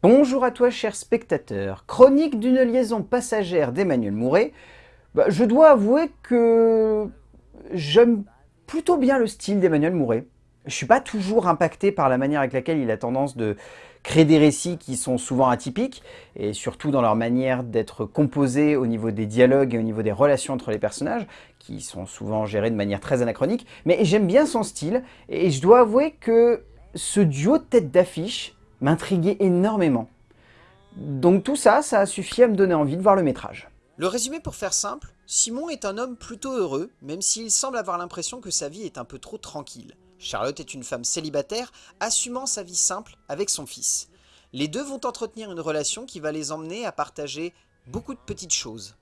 Bonjour à toi cher spectateur, chronique d'une liaison passagère d'Emmanuel Mouret. Bah, je dois avouer que j'aime plutôt bien le style d'Emmanuel Mouret. Je suis pas toujours impacté par la manière avec laquelle il a tendance de créer des récits qui sont souvent atypiques, et surtout dans leur manière d'être composés au niveau des dialogues et au niveau des relations entre les personnages, qui sont souvent gérés de manière très anachronique, mais j'aime bien son style, et je dois avouer que ce duo de tête d'affiche m'intriguait énormément. Donc tout ça, ça a suffi à me donner envie de voir le métrage. Le résumé pour faire simple, Simon est un homme plutôt heureux, même s'il semble avoir l'impression que sa vie est un peu trop tranquille. Charlotte est une femme célibataire, assumant sa vie simple avec son fils. Les deux vont entretenir une relation qui va les emmener à partager beaucoup de petites choses.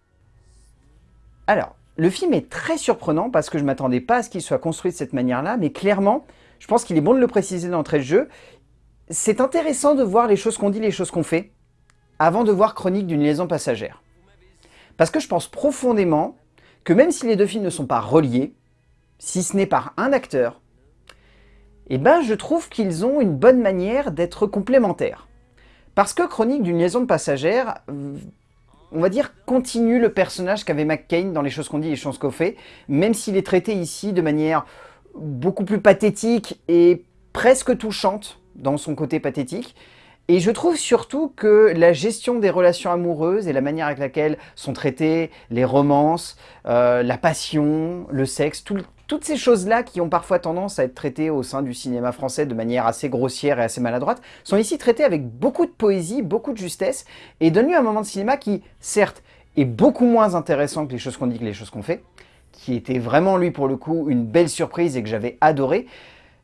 Alors, le film est très surprenant parce que je ne m'attendais pas à ce qu'il soit construit de cette manière-là, mais clairement, je pense qu'il est bon de le préciser d'entrée de jeu, c'est intéressant de voir les choses qu'on dit, les choses qu'on fait, avant de voir Chronique d'une liaison passagère. Parce que je pense profondément que même si les deux films ne sont pas reliés, si ce n'est par un acteur, eh ben je trouve qu'ils ont une bonne manière d'être complémentaires. Parce que Chronique d'une liaison passagère, on va dire, continue le personnage qu'avait McCain dans Les choses qu'on dit les choses qu'on fait, même s'il est traité ici de manière beaucoup plus pathétique et presque touchante, dans son côté pathétique. Et je trouve surtout que la gestion des relations amoureuses et la manière avec laquelle sont traitées les romances, euh, la passion, le sexe, toutes ces choses-là qui ont parfois tendance à être traitées au sein du cinéma français de manière assez grossière et assez maladroite, sont ici traitées avec beaucoup de poésie, beaucoup de justesse, et donnent lieu à un moment de cinéma qui, certes, est beaucoup moins intéressant que les choses qu'on dit que les choses qu'on fait, qui était vraiment, lui, pour le coup, une belle surprise et que j'avais adoré,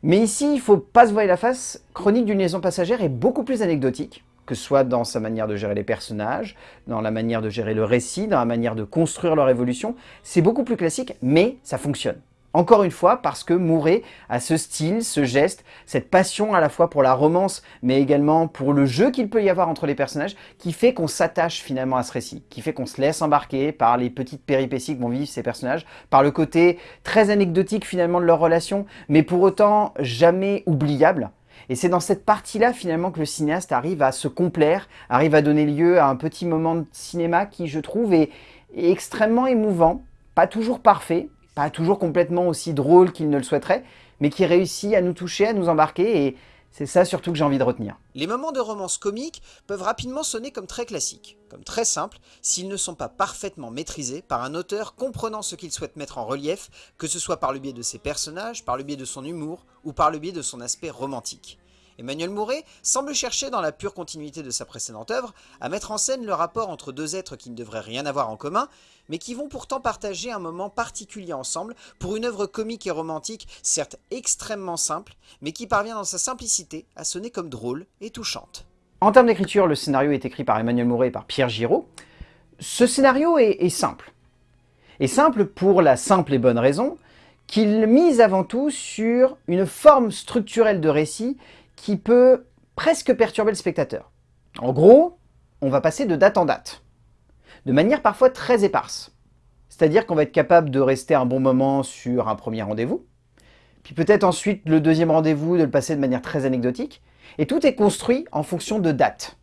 mais ici, il faut pas se voir la face, Chronique d'une liaison passagère est beaucoup plus anecdotique, que ce soit dans sa manière de gérer les personnages, dans la manière de gérer le récit, dans la manière de construire leur évolution. C'est beaucoup plus classique, mais ça fonctionne. Encore une fois, parce que Mouret a ce style, ce geste, cette passion à la fois pour la romance, mais également pour le jeu qu'il peut y avoir entre les personnages, qui fait qu'on s'attache finalement à ce récit, qui fait qu'on se laisse embarquer par les petites péripéties que vont vivre ces personnages, par le côté très anecdotique finalement de leur relation, mais pour autant jamais oubliable. Et c'est dans cette partie-là finalement que le cinéaste arrive à se complaire, arrive à donner lieu à un petit moment de cinéma qui, je trouve, est extrêmement émouvant, pas toujours parfait, pas toujours complètement aussi drôle qu'il ne le souhaiterait, mais qui réussit à nous toucher, à nous embarquer, et c'est ça surtout que j'ai envie de retenir. Les moments de romance comique peuvent rapidement sonner comme très classiques, comme très simples, s'ils ne sont pas parfaitement maîtrisés par un auteur comprenant ce qu'il souhaite mettre en relief, que ce soit par le biais de ses personnages, par le biais de son humour, ou par le biais de son aspect romantique. Emmanuel Mouret semble chercher dans la pure continuité de sa précédente œuvre à mettre en scène le rapport entre deux êtres qui ne devraient rien avoir en commun, mais qui vont pourtant partager un moment particulier ensemble pour une œuvre comique et romantique, certes extrêmement simple, mais qui parvient dans sa simplicité à sonner comme drôle et touchante. En termes d'écriture, le scénario est écrit par Emmanuel Mouret et par Pierre Giraud. Ce scénario est, simple. Et simple pour la simple et bonne raison qu'il mise avant tout sur une forme structurelle de récit qui peut presque perturber le spectateur. En gros, on va passer de date en date, de manière parfois très éparse. C'est-à-dire qu'on va être capable de rester un bon moment sur un premier rendez-vous, puis peut-être ensuite le deuxième rendez-vous de le passer de manière très anecdotique, et tout est construit en fonction de dates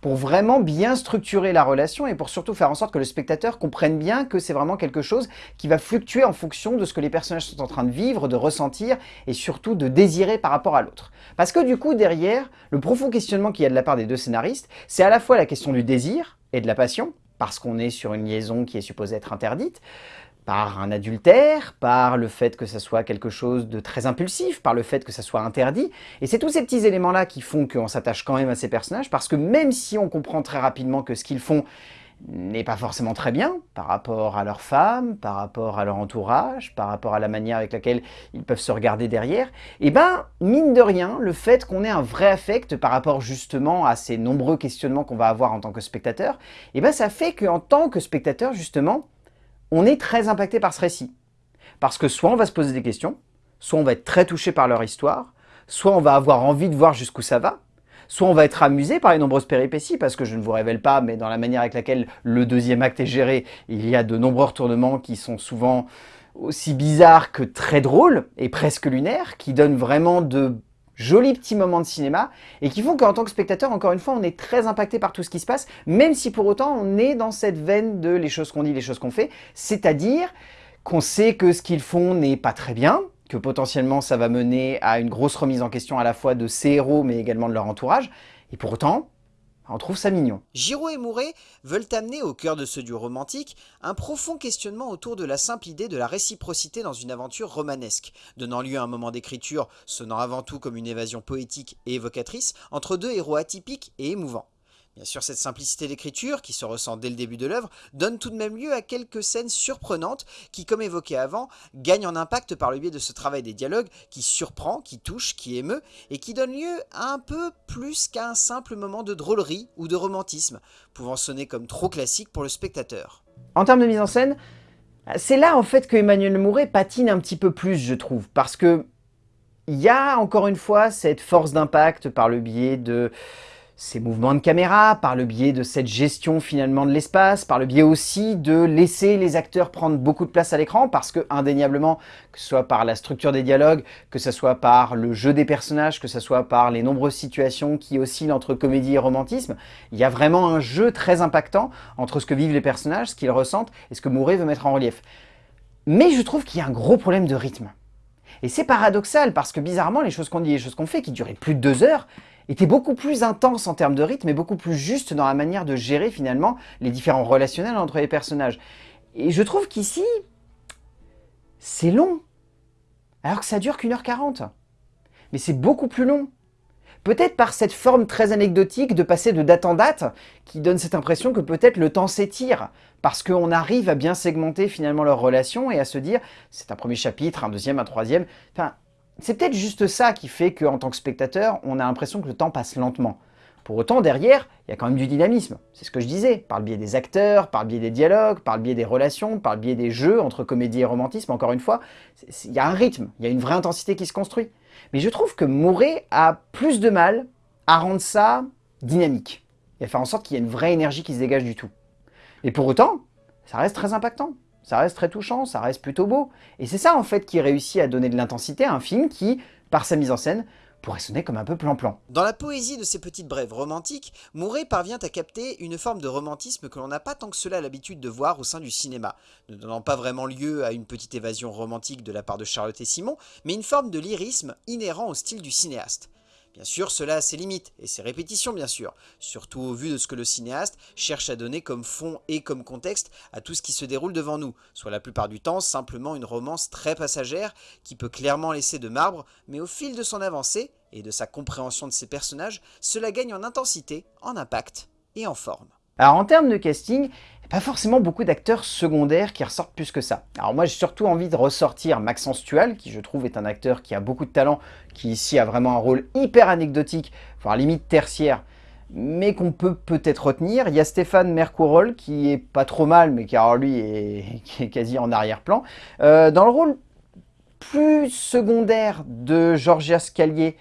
pour vraiment bien structurer la relation et pour surtout faire en sorte que le spectateur comprenne bien que c'est vraiment quelque chose qui va fluctuer en fonction de ce que les personnages sont en train de vivre, de ressentir et surtout de désirer par rapport à l'autre. Parce que du coup, derrière, le profond questionnement qu'il y a de la part des deux scénaristes, c'est à la fois la question du désir et de la passion, parce qu'on est sur une liaison qui est supposée être interdite, par un adultère, par le fait que ça soit quelque chose de très impulsif, par le fait que ça soit interdit. Et c'est tous ces petits éléments-là qui font qu'on s'attache quand même à ces personnages, parce que même si on comprend très rapidement que ce qu'ils font n'est pas forcément très bien par rapport à leur femme, par rapport à leur entourage, par rapport à la manière avec laquelle ils peuvent se regarder derrière, et eh ben, mine de rien, le fait qu'on ait un vrai affect par rapport justement à ces nombreux questionnements qu'on va avoir en tant que spectateur, et eh ben ça fait qu'en tant que spectateur, justement, on est très impacté par ce récit. Parce que soit on va se poser des questions, soit on va être très touché par leur histoire, soit on va avoir envie de voir jusqu'où ça va, soit on va être amusé par les nombreuses péripéties, parce que je ne vous révèle pas, mais dans la manière avec laquelle le deuxième acte est géré, il y a de nombreux retournements qui sont souvent aussi bizarres que très drôles, et presque lunaires, qui donnent vraiment de jolis petits moments de cinéma et qui font qu'en tant que spectateur, encore une fois, on est très impacté par tout ce qui se passe, même si pour autant on est dans cette veine de les choses qu'on dit, les choses qu'on fait, c'est-à-dire qu'on sait que ce qu'ils font n'est pas très bien, que potentiellement ça va mener à une grosse remise en question à la fois de ces héros mais également de leur entourage, et pour autant, on trouve ça mignon. Giro et Mouret veulent amener au cœur de ce duo romantique un profond questionnement autour de la simple idée de la réciprocité dans une aventure romanesque, donnant lieu à un moment d'écriture sonnant avant tout comme une évasion poétique et évocatrice entre deux héros atypiques et émouvants. Bien sûr, cette simplicité d'écriture, qui se ressent dès le début de l'œuvre, donne tout de même lieu à quelques scènes surprenantes qui, comme évoqué avant, gagnent en impact par le biais de ce travail des dialogues qui surprend, qui touche, qui émeut, et qui donne lieu à un peu plus qu'à un simple moment de drôlerie ou de romantisme, pouvant sonner comme trop classique pour le spectateur. En termes de mise en scène, c'est là en fait que Emmanuel Mouret patine un petit peu plus, je trouve, parce que il y a encore une fois cette force d'impact par le biais de ces mouvements de caméra, par le biais de cette gestion finalement de l'espace, par le biais aussi de laisser les acteurs prendre beaucoup de place à l'écran, parce que indéniablement, que ce soit par la structure des dialogues, que ce soit par le jeu des personnages, que ce soit par les nombreuses situations qui oscillent entre comédie et romantisme, il y a vraiment un jeu très impactant entre ce que vivent les personnages, ce qu'ils ressentent et ce que Mouret veut mettre en relief. Mais je trouve qu'il y a un gros problème de rythme. Et c'est paradoxal parce que bizarrement, les choses qu'on dit et les choses qu'on fait, qui duraient plus de deux heures, était beaucoup plus intense en termes de rythme et beaucoup plus juste dans la manière de gérer finalement les différents relationnels entre les personnages. Et je trouve qu'ici, c'est long, alors que ça dure qu'une heure quarante. Mais c'est beaucoup plus long. Peut-être par cette forme très anecdotique de passer de date en date, qui donne cette impression que peut-être le temps s'étire, parce qu'on arrive à bien segmenter finalement leurs relations et à se dire, c'est un premier chapitre, un deuxième, un troisième, c'est peut-être juste ça qui fait qu'en tant que spectateur, on a l'impression que le temps passe lentement. Pour autant, derrière, il y a quand même du dynamisme. C'est ce que je disais, par le biais des acteurs, par le biais des dialogues, par le biais des relations, par le biais des jeux entre comédie et romantisme, encore une fois, il y a un rythme, il y a une vraie intensité qui se construit. Mais je trouve que Mouret a plus de mal à rendre ça dynamique, et à faire en sorte qu'il y ait une vraie énergie qui se dégage du tout. Et pour autant, ça reste très impactant ça reste très touchant, ça reste plutôt beau. Et c'est ça en fait qui réussit à donner de l'intensité à un film qui, par sa mise en scène, pourrait sonner comme un peu plan-plan. Dans la poésie de ces petites brèves romantiques, Mouret parvient à capter une forme de romantisme que l'on n'a pas tant que cela l'habitude de voir au sein du cinéma, ne donnant pas vraiment lieu à une petite évasion romantique de la part de Charlotte et Simon, mais une forme de lyrisme inhérent au style du cinéaste. Bien sûr, cela a ses limites, et ses répétitions bien sûr, surtout au vu de ce que le cinéaste cherche à donner comme fond et comme contexte à tout ce qui se déroule devant nous, soit la plupart du temps simplement une romance très passagère qui peut clairement laisser de marbre, mais au fil de son avancée et de sa compréhension de ses personnages, cela gagne en intensité, en impact et en forme. Alors en termes de casting, pas forcément beaucoup d'acteurs secondaires qui ressortent plus que ça. Alors moi j'ai surtout envie de ressortir Maxence Tual, qui je trouve est un acteur qui a beaucoup de talent, qui ici a vraiment un rôle hyper anecdotique, voire limite tertiaire, mais qu'on peut peut-être retenir. Il y a Stéphane Mercourol, qui est pas trop mal, mais qui alors lui est, quasi en arrière-plan. Euh, dans le rôle plus secondaire de Georgia Scalier,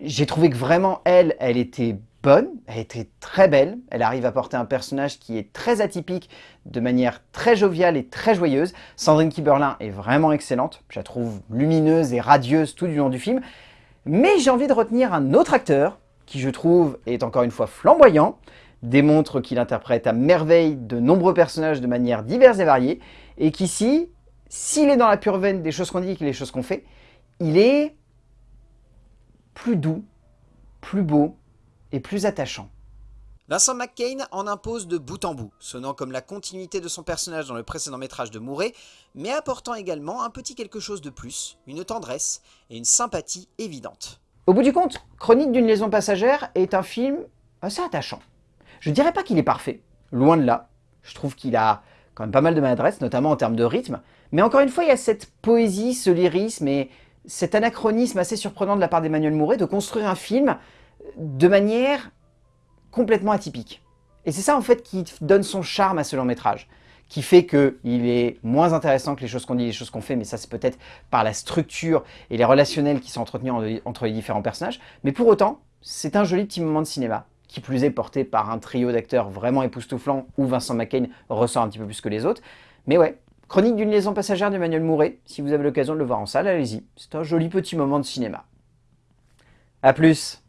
j'ai trouvé que vraiment elle, elle était bonne, elle était très belle, elle arrive à porter un personnage qui est très atypique, de manière très joviale et très joyeuse. Sandrine Kiberlin est vraiment excellente, je la trouve lumineuse et radieuse tout du long du film. Mais j'ai envie de retenir un autre acteur, qui je trouve est encore une fois flamboyant, démontre qu'il interprète à merveille de nombreux personnages de manière diverse et variée, et qu'ici, s'il est dans la pure veine des choses qu'on dit et des choses qu'on fait, il est plus doux, plus beau, et plus attachant. Vincent McCain en impose de bout en bout, sonnant comme la continuité de son personnage dans le précédent métrage de Mouret, mais apportant également un petit quelque chose de plus, une tendresse et une sympathie évidente. Au bout du compte, Chronique d'une liaison passagère est un film assez attachant. Je ne dirais pas qu'il est parfait, loin de là. Je trouve qu'il a quand même pas mal de maladresse, notamment en termes de rythme. Mais encore une fois, il y a cette poésie, ce lyrisme et cet anachronisme assez surprenant de la part d'Emmanuel Mouret de construire un film de manière complètement atypique. Et c'est ça en fait qui donne son charme à ce long métrage, qui fait qu'il est moins intéressant que les choses qu'on dit, les choses qu'on fait, mais ça c'est peut-être par la structure et les relationnels qui sont entretenus entre les différents personnages. Mais pour autant, c'est un joli petit moment de cinéma, qui plus est porté par un trio d'acteurs vraiment époustouflant, où Vincent McCain ressort un petit peu plus que les autres. Mais ouais, Chronique d'une liaison passagère d'Emmanuel Mouret, si vous avez l'occasion de le voir en salle, allez-y, c'est un joli petit moment de cinéma. A plus